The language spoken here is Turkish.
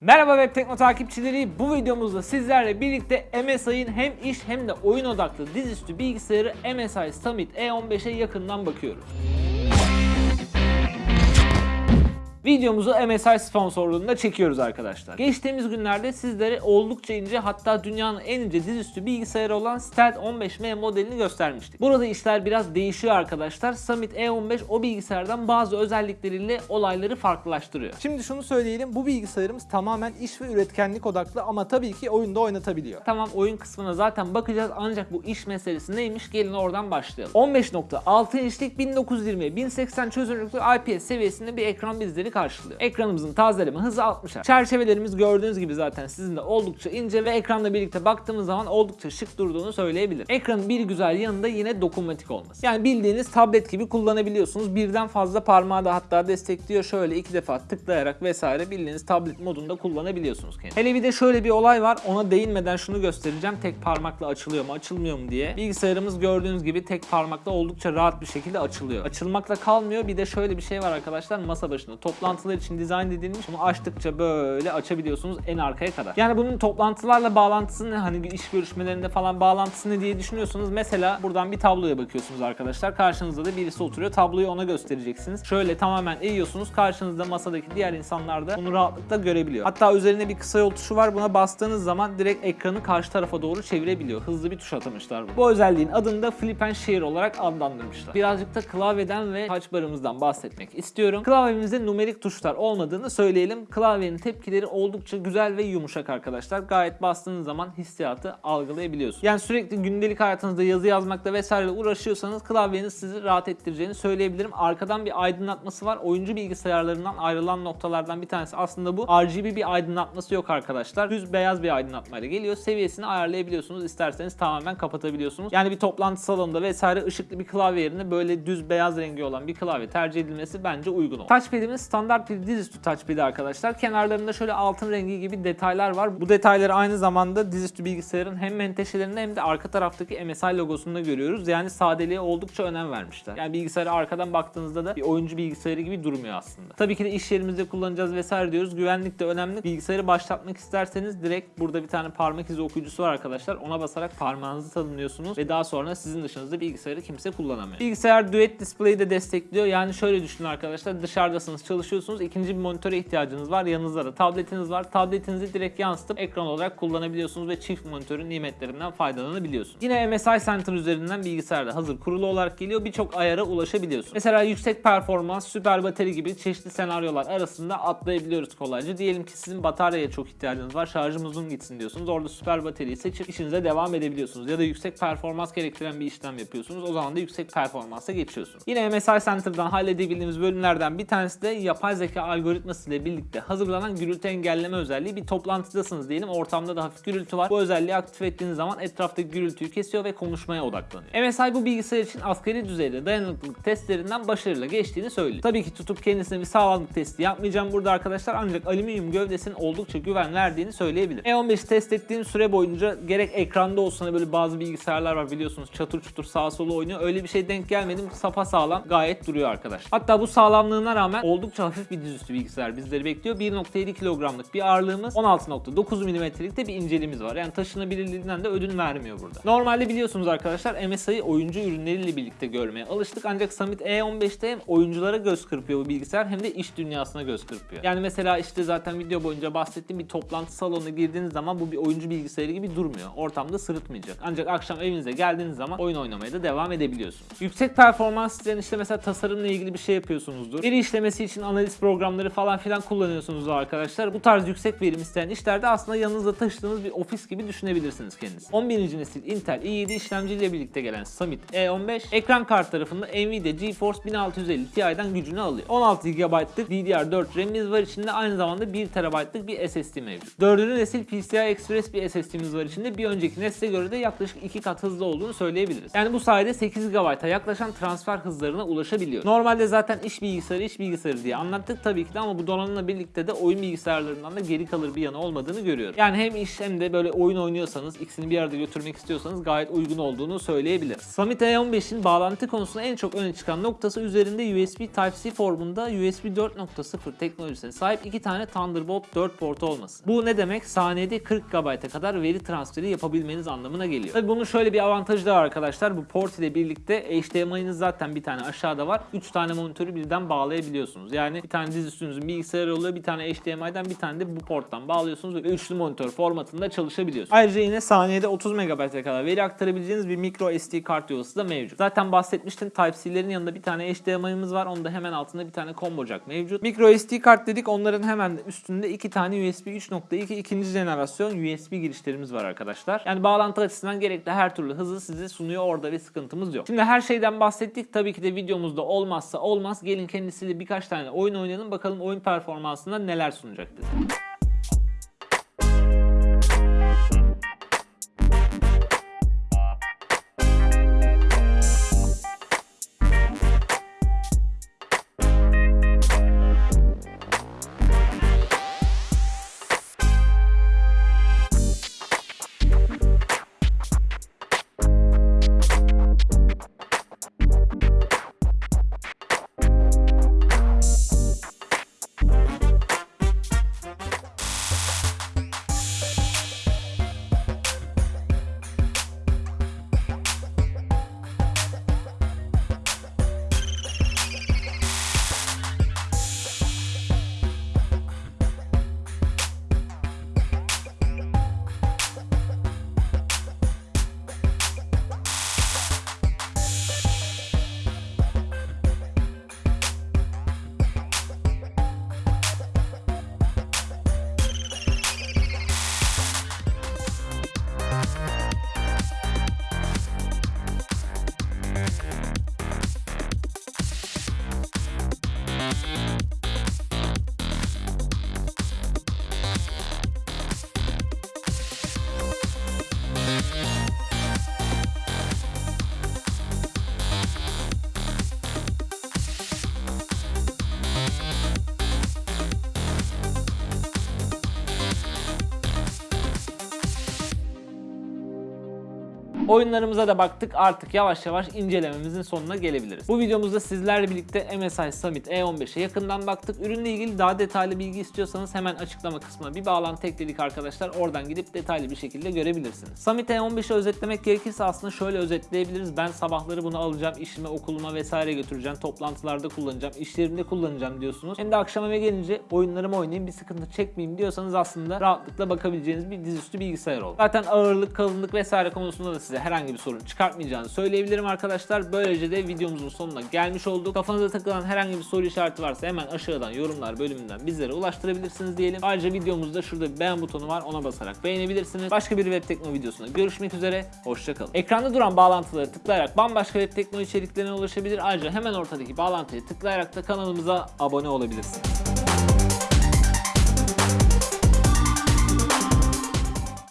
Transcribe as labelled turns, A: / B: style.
A: Merhaba Web Tekno takipçileri. Bu videomuzda sizlerle birlikte MSI'ın hem iş hem de oyun odaklı dizüstü bilgisayarı MSI Summit E15'e yakından bakıyoruz. Videomuzu MSI sponsorluğunda çekiyoruz arkadaşlar. Geçtiğimiz günlerde sizlere oldukça ince hatta dünyanın en ince dizüstü bilgisayarı olan Stealth 15M modelini göstermiştik. Burada işler biraz değişiyor arkadaşlar. Summit E15 o bilgisayardan bazı özellikleriyle olayları farklılaştırıyor.
B: Şimdi şunu söyleyelim bu bilgisayarımız tamamen iş ve üretkenlik odaklı ama tabii ki oyunda oynatabiliyor.
A: Tamam oyun kısmına zaten bakacağız ancak bu iş meselesi neymiş gelin oradan başlayalım. 15.6 inçlik 1920 1080 çözünürlüklü IPS seviyesinde bir ekran bizleri karşılıyor. Ekranımızın tazeleme hızı 60 Hz. Çerçevelerimiz gördüğünüz gibi zaten sizin de oldukça ince ve ekranla birlikte baktığımız zaman oldukça şık durduğunu söyleyebilirim. Ekranın bir güzel yanında yine dokunmatik olması. Yani bildiğiniz tablet gibi kullanabiliyorsunuz. Birden fazla parmağı da hatta destekliyor. Şöyle iki defa tıklayarak vesaire bildiğiniz tablet modunda kullanabiliyorsunuz kendinizi. Hele bir de şöyle bir olay var. Ona değinmeden şunu göstereceğim. Tek parmakla açılıyor mu açılmıyor mu diye. Bilgisayarımız gördüğünüz gibi tek parmakla oldukça rahat bir şekilde açılıyor. Açılmakla kalmıyor. Bir de şöyle bir şey var arkadaşlar. Masa başında toplantılar için dizayn edilmiş. Bunu açtıkça böyle açabiliyorsunuz en arkaya kadar. Yani bunun toplantılarla bağlantısı ne? Hani iş görüşmelerinde falan bağlantısı ne diye düşünüyorsunuz. Mesela buradan bir tabloya bakıyorsunuz arkadaşlar. Karşınızda da birisi oturuyor. Tabloyu ona göstereceksiniz. Şöyle tamamen eğiyorsunuz. Karşınızda masadaki diğer insanlar da bunu rahatlıkla görebiliyor. Hatta üzerine bir kısa yol tuşu var. Buna bastığınız zaman direkt ekranı karşı tarafa doğru çevirebiliyor. Hızlı bir tuş atamışlar. Bu özelliğin adını da Flip and Share olarak adlandırmışlar. Birazcık da klavyeden ve touch barımızdan bahsetmek istiyorum. Klavyemizde numerik tuşlar olmadığını söyleyelim. Klavyenin tepkileri oldukça güzel ve yumuşak arkadaşlar. Gayet bastığınız zaman hissiyatı algılayabiliyorsunuz. Yani sürekli gündelik hayatınızda yazı yazmakla vesaire uğraşıyorsanız klavyeniz sizi rahat ettireceğini söyleyebilirim. Arkadan bir aydınlatması var. Oyuncu bilgisayarlarından ayrılan noktalardan bir tanesi aslında bu. RGB bir aydınlatması yok arkadaşlar. Düz beyaz bir aydınlatmayla geliyor. Seviyesini ayarlayabiliyorsunuz. İsterseniz tamamen kapatabiliyorsunuz. Yani bir toplantı salonunda vesaire ışıklı bir klavye yerine böyle düz beyaz rengi olan bir klavye tercih edilmesi bence uygun olur. Touchpad'imiz standart bir dizüstü touchpad arkadaşlar. Kenarlarında şöyle altın rengi gibi detaylar var. Bu detayları aynı zamanda dizüstü bilgisayarın hem menteşelerinde hem de arka taraftaki MSI logosunda görüyoruz. Yani sadeliğe oldukça önem vermişler. Yani bilgisayara arkadan baktığınızda da bir oyuncu bilgisayarı gibi durmuyor aslında. Tabii ki de iş yerimizde kullanacağız vesaire diyoruz. Güvenlik de önemli. Bilgisayarı başlatmak isterseniz direkt burada bir tane parmak izi okuyucusu var arkadaşlar. Ona basarak parmağınızı tanımlıyorsunuz ve daha sonra sizin dışınızda bilgisayarı kimse kullanamıyor. Bilgisayar Duet Display'i de destekliyor. Yani şöyle düşünün arkadaşlar dışarıdasınız çalışıyorsunuz. İkinci bir monitöre ihtiyacınız var. Yanınızda da tabletiniz var. Tabletinizi direkt yansıtıp ekran olarak kullanabiliyorsunuz ve çift monitörün nimetlerinden faydalanabiliyorsunuz. Yine MSI Center üzerinden bilgisayarda hazır kurulu olarak geliyor. Birçok ayara ulaşabiliyorsunuz. Mesela yüksek performans, süper bateri gibi çeşitli senaryolar arasında atlayabiliyoruz kolayca. Diyelim ki sizin bataryaya çok ihtiyacınız var. Şarjım uzun gitsin diyorsunuz. Orada süper bataryayı seçip işinize devam edebiliyorsunuz. Ya da yüksek performans gerektiren bir işlem yapıyorsunuz. O zaman da yüksek performansa geçiyorsunuz. Yine MSI Center'dan halledebildiğimiz bölümlerden bir tanesi de yapay zeka algoritması ile birlikte hazırlanan gürültü engelleme özelliği. Bir toplantıdasınız diyelim. Ortamda da hafif gürültü var. Bu özelliği aktif ettiğiniz zaman etraftaki gürültüyü kesiyor ve konuşmaya odaklanıyor. MSI bu bilgisayar için asgari düzeyde dayanıklılık testlerinden başarıyla geçtiğini söylüyor. Tabii ki tutup kendisine bir sağlamlık testi yapmayacağım burada arkadaşlar ancak alüminyum gövdesinin oldukça güven verdiğini söyleyebilirim. E15'i test ettiğim süre boyunca gerek ekranda olsun hani böyle bazı bilgisayarlar var biliyorsunuz çatır çutur sağa sola oynuyor. Öyle bir şey denk gelmedim. Sapa sağlam gayet duruyor arkadaş. Hatta bu sağlamlığına rağmen oldukça hafif bir dizüstü bilgisayar bizleri bekliyor. 1.7 kilogramlık bir ağırlığımız 16.9 milimetrelik de bir inceliğimiz var. Yani taşınabilirliğinden de ödün vermiyor burada. Normalde biliyorsunuz arkadaşlar MSI'yi oyuncu ürünleriyle birlikte görmeye alıştık. Ancak Summit E15'te hem oyunculara göz kırpıyor bu bilgisayar hem de iş dünyasına göz kırpıyor. Yani mesela işte zaten video boyunca bahsettiğim bir toplantı salonuna girdiğiniz zaman bu bir oyuncu bilgisayarı gibi durmuyor. Ortamda sırıtmayacak. Ancak akşam evinize geldiğiniz zaman oyun oynamaya da devam edebiliyorsunuz. Yüksek performans isteyen işte mesela tasarımla ilgili bir şey yapıyorsunuzdur. Veri işlemesi için analiz programları falan filan kullanıyorsunuz arkadaşlar. Bu tarz yüksek verim isteyen işlerde aslında yanınızda taşıdığınız bir ofis gibi düşünebilrsiniz kendinizi. 11. nesil Intel i7 işlemciyle birlikte gelen Summit E15 ekran kart tarafında Nvidia GeForce 1650 Ti'den gücünü alıyor. 16 GB'lık DDR4 RAM'imiz var içinde aynı zamanda 1 TB'lık bir SSD mevcut. 4. nesil PCI Express bir SSD'miz var içinde. Bir önceki nesle göre de yaklaşık 2 kat hızlı olduğunu söyleyebiliriz. Yani bu sayede 8 GB'a yaklaşan transfer hızlarına ulaşabiliyor. Normalde zaten iş bilgisayarı iş bilgisayarı diye anlattık tabii ki de ama bu donanımla birlikte de oyun bilgisayarlarından da geri kalır bir yanı olmadığını görüyorum. Yani hem iş hem de böyle oyun oynuyorsanız ikisini bir arada götürmek istiyorsanız gayet uygun olduğunu söyleyebilirim. Summit A15'in bağlantı konusunda en çok öne çıkan noktası üzerinde USB Type-C formunda USB 4.0 teknolojisine sahip iki tane Thunderbolt 4 portu olması. Bu ne demek? Saniyede 40 GB'a kadar veri transferi yapabilmeniz anlamına geliyor. Tabii bunun şöyle bir avantajı da var arkadaşlar. Bu port ile birlikte HDMI'niz zaten bir tane aşağıda var. 3 tane monitörü birden bağlayabiliyorsunuz. Yani bir tane dizüstünüzün bilgisayarı oluyor. Bir tane HDMI'den bir tane de bu porttan bağlıyorsunuz ve üçlü monitör formatında çalışabiliyorsunuz. Ayrıca yine saniyede 30 MB'a kadar veri aktarabileceğiniz bir micro SD kart yuvası da mevcut. Zaten bahsetmiştim Type-C'lerin yanında bir tane HDMI'miz var. Onun da hemen altında bir tane combo jack mevcut. Micro SD kart dedik. Onların hemen üstünde iki tane USB 3.2 ikinci jenerasyon USB girişlerimiz var arkadaşlar. Yani bağlantı açısından gerekli her türlü hızı size sunuyor orada ve sıkıntımız yok. Şimdi her şeyden bahsettik. Tabii ki de videomuzda olmazsa olmaz. Gelin kendisiyle birkaç tane oyun oynayalım. Bakalım oyun performansında neler sunacak bize. Oyunlarımıza da baktık artık yavaş yavaş incelememizin sonuna gelebiliriz. Bu videomuzda sizlerle birlikte MSI Summit E15'e yakından baktık. Ürünle ilgili daha detaylı bilgi istiyorsanız hemen açıklama kısmına bir bağlantı ekledik arkadaşlar. Oradan gidip detaylı bir şekilde görebilirsiniz. Summit E15'i özetlemek gerekirse aslında şöyle özetleyebiliriz. Ben sabahları bunu alacağım, işime, okuluma vesaire götüreceğim, toplantılarda kullanacağım, işlerimde kullanacağım diyorsunuz. Hem de akşam eve gelince oyunlarımı oynayayım, bir sıkıntı çekmeyeyim diyorsanız aslında rahatlıkla bakabileceğiniz bir dizüstü bilgisayar oldu. Zaten ağırlık, kalınlık vesaire konusunda da size herhangi bir sorun çıkartmayacağını söyleyebilirim arkadaşlar. Böylece de videomuzun sonuna gelmiş olduk. Kafanıza takılan herhangi bir soru işareti varsa hemen aşağıdan yorumlar bölümünden bizlere ulaştırabilirsiniz diyelim. Ayrıca videomuzda şurada bir beğen butonu var. Ona basarak beğenebilirsiniz. Başka bir web tekno videosunda görüşmek üzere. Hoşçakalın. Ekranda duran bağlantıları tıklayarak bambaşka web tekno içeriklerine ulaşabilir. Ayrıca hemen ortadaki bağlantıya tıklayarak da kanalımıza abone olabilirsiniz.